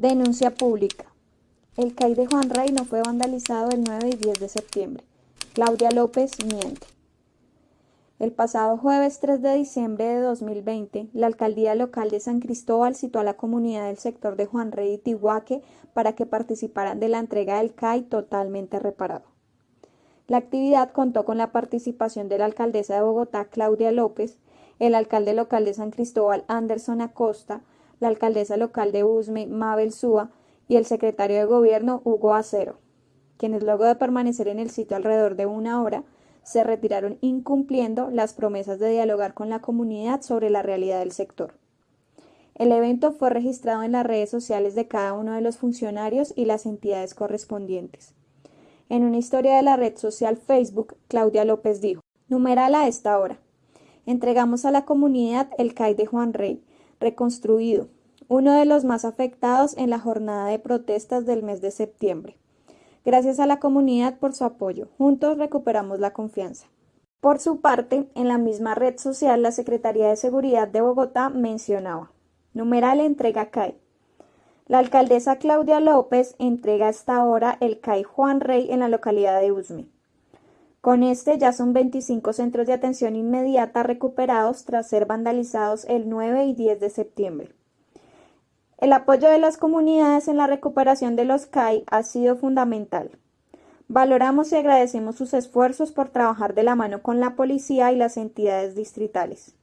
Denuncia pública. El CAI de Juan Rey no fue vandalizado el 9 y 10 de septiembre. Claudia López miente. El pasado jueves 3 de diciembre de 2020, la alcaldía local de San Cristóbal citó a la comunidad del sector de Juan Rey y Tihuaque para que participaran de la entrega del CAI totalmente reparado. La actividad contó con la participación de la alcaldesa de Bogotá, Claudia López, el alcalde local de San Cristóbal, Anderson Acosta, la alcaldesa local de Usme, Mabel Súa, y el secretario de gobierno, Hugo Acero, quienes luego de permanecer en el sitio alrededor de una hora, se retiraron incumpliendo las promesas de dialogar con la comunidad sobre la realidad del sector. El evento fue registrado en las redes sociales de cada uno de los funcionarios y las entidades correspondientes. En una historia de la red social Facebook, Claudia López dijo, numeral a esta hora. Entregamos a la comunidad el CAI de Juan Rey, reconstruido, uno de los más afectados en la jornada de protestas del mes de septiembre. Gracias a la comunidad por su apoyo. Juntos recuperamos la confianza. Por su parte, en la misma red social, la Secretaría de Seguridad de Bogotá mencionaba, numeral entrega CAI. La alcaldesa Claudia López entrega hasta ahora el CAI Juan Rey en la localidad de Usme. Con este ya son 25 centros de atención inmediata recuperados tras ser vandalizados el 9 y 10 de septiembre. El apoyo de las comunidades en la recuperación de los CAI ha sido fundamental. Valoramos y agradecemos sus esfuerzos por trabajar de la mano con la policía y las entidades distritales.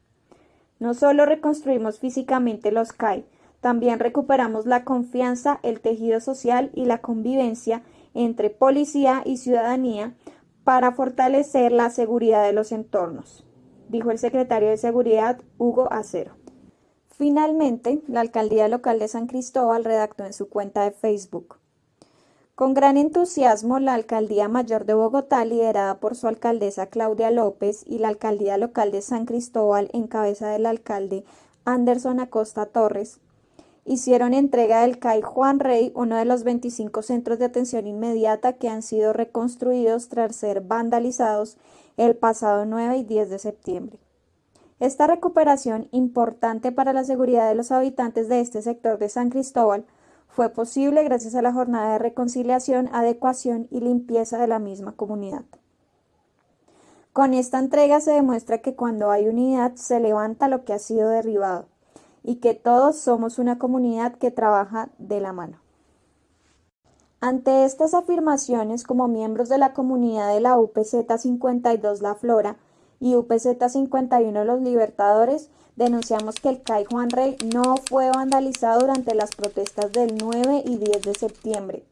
No solo reconstruimos físicamente los CAI, también recuperamos la confianza, el tejido social y la convivencia entre policía y ciudadanía para fortalecer la seguridad de los entornos, dijo el secretario de Seguridad Hugo Acero. Finalmente, la alcaldía local de San Cristóbal redactó en su cuenta de Facebook. Con gran entusiasmo, la alcaldía mayor de Bogotá, liderada por su alcaldesa Claudia López, y la alcaldía local de San Cristóbal, en cabeza del alcalde Anderson Acosta Torres, hicieron entrega del CAI Juan Rey, uno de los 25 centros de atención inmediata que han sido reconstruidos tras ser vandalizados el pasado 9 y 10 de septiembre. Esta recuperación, importante para la seguridad de los habitantes de este sector de San Cristóbal, fue posible gracias a la jornada de reconciliación, adecuación y limpieza de la misma comunidad. Con esta entrega se demuestra que cuando hay unidad se levanta lo que ha sido derribado y que todos somos una comunidad que trabaja de la mano. Ante estas afirmaciones, como miembros de la comunidad de la UPZ 52 La Flora, y UPZ 51 Los Libertadores denunciamos que el CAI Juan Rey no fue vandalizado durante las protestas del 9 y 10 de septiembre.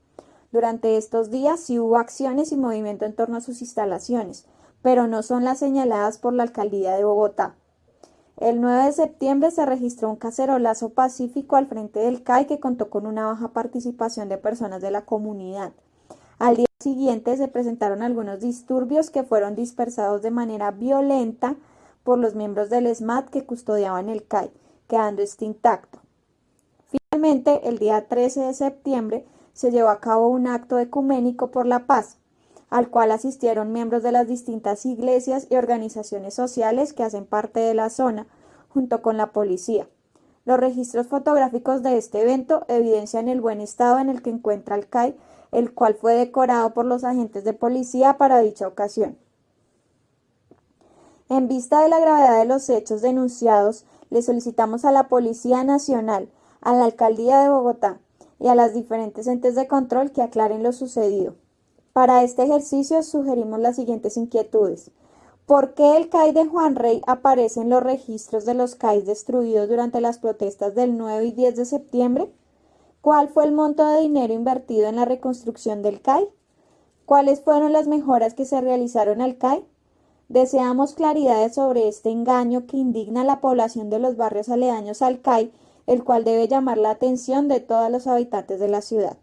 Durante estos días sí hubo acciones y movimiento en torno a sus instalaciones, pero no son las señaladas por la alcaldía de Bogotá. El 9 de septiembre se registró un cacerolazo pacífico al frente del CAI que contó con una baja participación de personas de la comunidad. Al día siguiente se presentaron algunos disturbios que fueron dispersados de manera violenta por los miembros del SMAT que custodiaban el CAI, quedando este intacto. Finalmente, el día 13 de septiembre se llevó a cabo un acto ecuménico por la paz, al cual asistieron miembros de las distintas iglesias y organizaciones sociales que hacen parte de la zona, junto con la policía. Los registros fotográficos de este evento evidencian el buen estado en el que encuentra el CAI el cual fue decorado por los agentes de policía para dicha ocasión. En vista de la gravedad de los hechos denunciados, le solicitamos a la Policía Nacional, a la Alcaldía de Bogotá y a las diferentes entes de control que aclaren lo sucedido. Para este ejercicio sugerimos las siguientes inquietudes. ¿Por qué el CAI de Juan Rey aparece en los registros de los CAI destruidos durante las protestas del 9 y 10 de septiembre? ¿Cuál fue el monto de dinero invertido en la reconstrucción del CAI? ¿Cuáles fueron las mejoras que se realizaron al CAI? Deseamos claridades sobre este engaño que indigna a la población de los barrios aledaños al CAI, el cual debe llamar la atención de todos los habitantes de la ciudad.